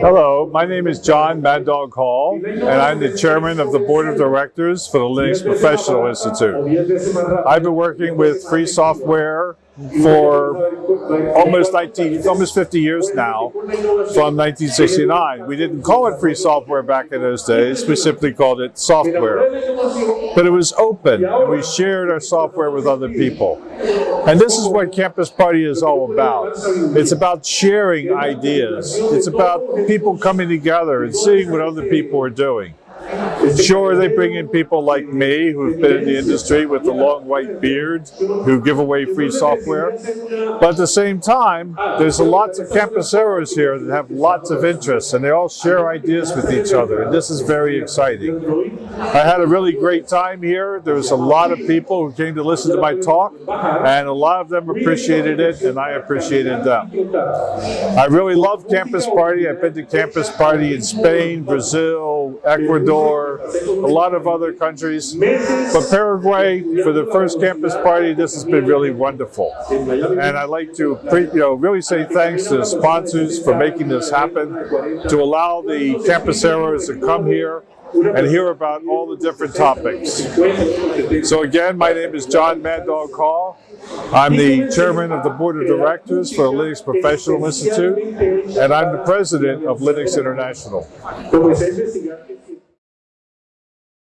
Hello, my name is Jon Mad Dog Hall, and I'm the chairman of the board of directors for the Linux Professional Institute. I've been working with free software for almost 19, almost 50 years now, from 1969. We didn't call it free software back in those days, we simply called it software. But it was open, and we shared our software with other people. And this is what Campus Party is all about. It's about sharing ideas. It's about people coming together and seeing what other people are doing. Sure, they bring in people like me who've been in the industry with the long white beard who give away free software. But at the same time, there's a lots of campuseros here that have lots of interests and they all share ideas with each other. And this is very exciting. I had a really great time here. There was a lot of people who came to listen to my talk and a lot of them appreciated it and I appreciated them. I really love Campus Party. I've been to Campus Party in Spain, Brazil, Ecuador, a lot of other countries. But Paraguay, for the first campus party, this has been really wonderful. And I'd like to you know, really say thanks to the sponsors for making this happen, to allow the campuseros to come here and hear about all the different topics. So again, my name is Jon Mad Dog Hall. I'm the chairman of the board of directors for the Linux Professional Institute, and I'm the president of Linux International.